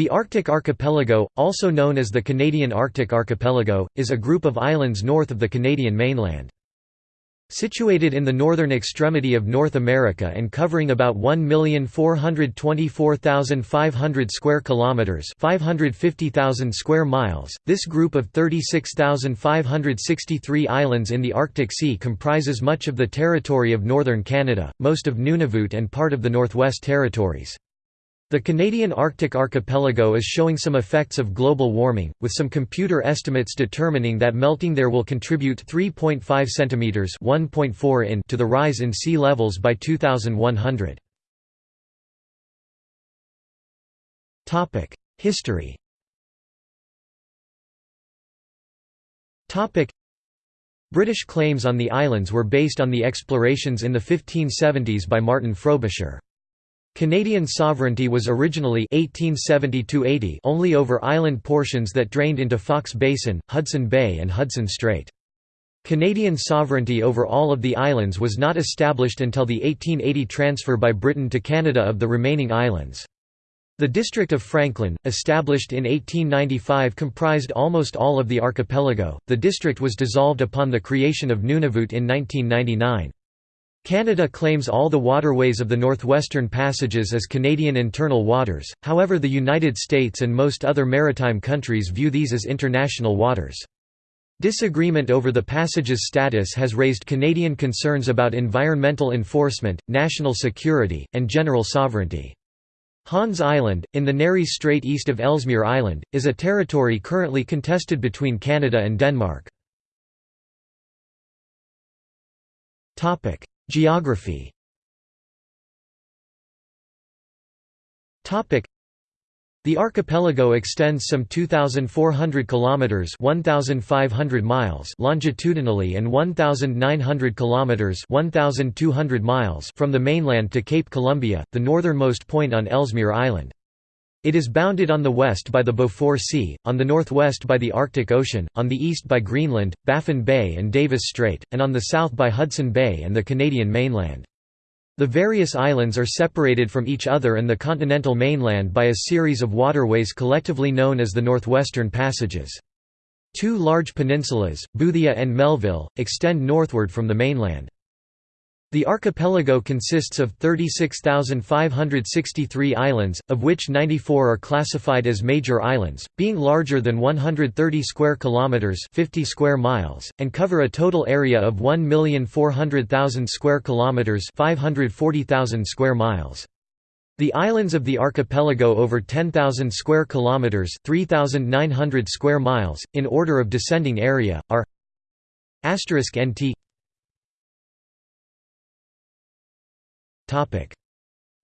The Arctic Archipelago, also known as the Canadian Arctic Archipelago, is a group of islands north of the Canadian mainland. Situated in the northern extremity of North America and covering about 1,424,500 square kilometers, 550,000 square miles, this group of 36,563 islands in the Arctic Sea comprises much of the territory of northern Canada, most of Nunavut and part of the Northwest Territories. The Canadian Arctic archipelago is showing some effects of global warming, with some computer estimates determining that melting there will contribute 3.5 cm (1.4 in) to the rise in sea levels by 2100. Topic: History. British claims on the islands were based on the explorations in the 1570s by Martin Frobisher. Canadian sovereignty was originally 1870 only over island portions that drained into Foxe Basin, Hudson Bay and Hudson Strait. Canadian sovereignty over all of the islands was not established until the 1880 transfer by Britain to Canada of the remaining islands. The District of Franklin, established in 1895 comprised almost all of the archipelago. The district was dissolved upon the creation of Nunavut in 1999. Canada claims all the waterways of the Northwestern Passages as Canadian internal waters, however the United States and most other maritime countries view these as international waters. Disagreement over the passage's status has raised Canadian concerns about environmental enforcement, national security, and general sovereignty. Hans Island, in the Nares Strait east of Ellesmere Island, is a territory currently contested between Canada and Denmark. Geography the archipelago extends some 2400 kilometers 1500 miles longitudinally and 1900 kilometers 1200 miles from the mainland to Cape Columbia, the northernmost point on Ellesmere Island. It is bounded on the west by the Beaufort Sea, on the northwest by the Arctic Ocean, on the east by Greenland, Baffin Bay and Davis Strait, and on the south by Hudson Bay and the Canadian mainland. The various islands are separated from each other and the continental mainland by a series of waterways collectively known as the Northwestern Passages. Two large peninsulas, Boothia and Melville, extend northward from the mainland. The archipelago consists of 36,563 islands, of which 94 are classified as major islands, being larger than 130 square kilometers, 50 square miles, and cover a total area of 1,400,000 square kilometers, 540,000 square miles. The islands of the archipelago over 10,000 square kilometers, 3,900 square miles in order of descending area are asterisk *NT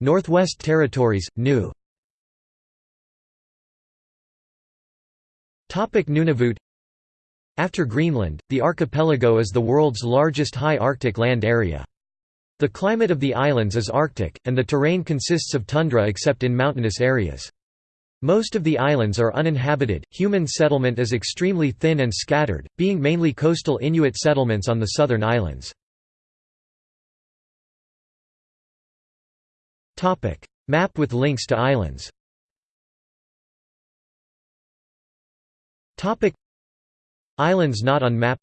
Northwest Territories, New Nunavut After Greenland, the archipelago is the world's largest high Arctic land area. The climate of the islands is Arctic, and the terrain consists of tundra except in mountainous areas. Most of the islands are uninhabited, human settlement is extremely thin and scattered, being mainly coastal Inuit settlements on the southern islands. Topic: Map with links to islands. Topic: Islands not on map.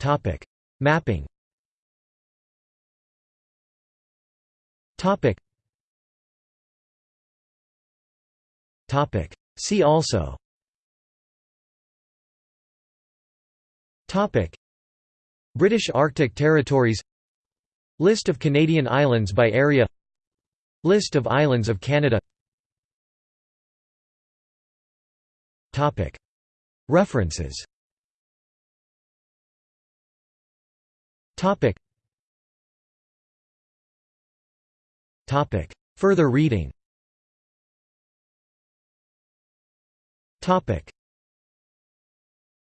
Topic: Mapping. Topic. Topic. See also. Topic. British Arctic territories List of Canadian islands by area. List of islands of Canada. References. Further reading